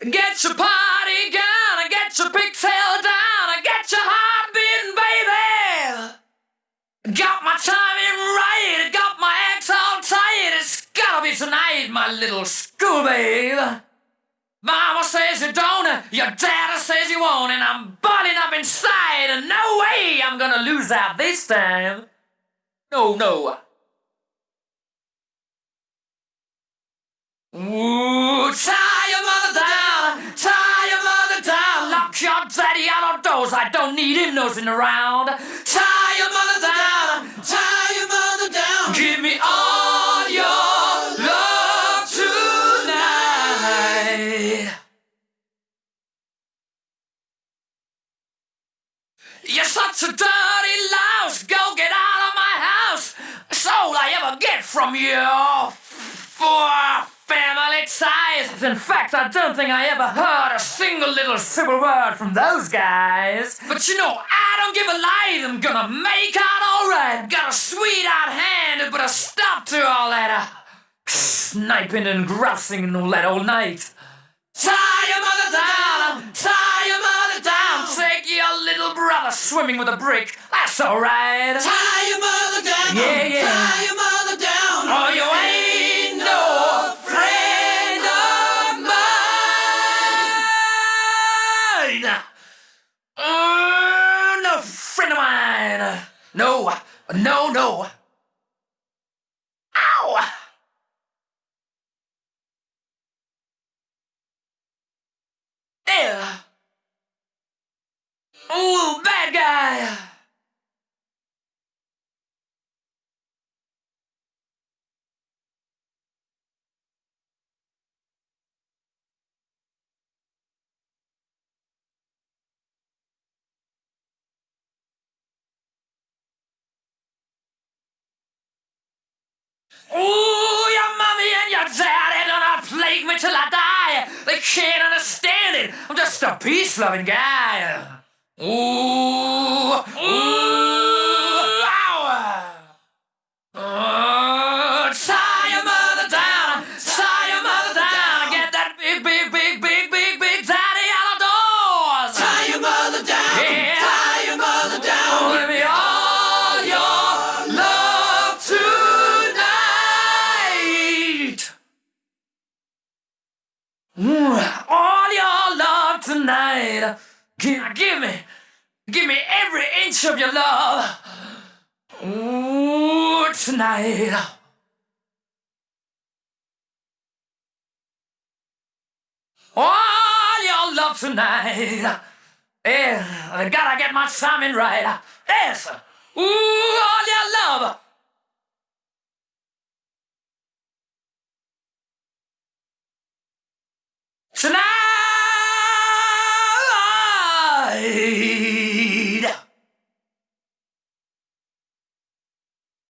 Get your party gun, get your pigtail down, get your heart beating, baby. Got my timing right, got my ex all tight. It's gotta be tonight, my little school babe. Mama says you don't, your daddy says you won't, and I'm balling up inside, and no way I'm gonna lose out this time. No, no. Ooh, doors. I don't need him nosing around. Tie your mother down, tie your mother down. Give me all your love tonight. You're such a dirty louse. Go get out of my house. That's all I ever get from you. In fact, I don't think I ever heard a single little civil word from those guys. But you know, I don't give a lie. I'm gonna make out alright. Got a sweet sweetheart hand, to put a stop to all that uh, sniping and grousing and all that all night. Tie your mother down, tie your mother down. Take your little brother swimming with a brick. That's alright. Tie your mother down. Yeah, yeah. Tie your mother mine. Oh, no friend of mine. No, no, no. Ow! There. Ooh, bad guy. Ooh, your mommy and your daddy gonna plague me till I die. They can't understand it. I'm just a peace-loving guy. Ooh, ooh, all your love tonight. Give, give me, give me every inch of your love. Ooh, tonight. All your love tonight. Yeah, I gotta get my timing right. Yes. Ooh, all your love. Hey!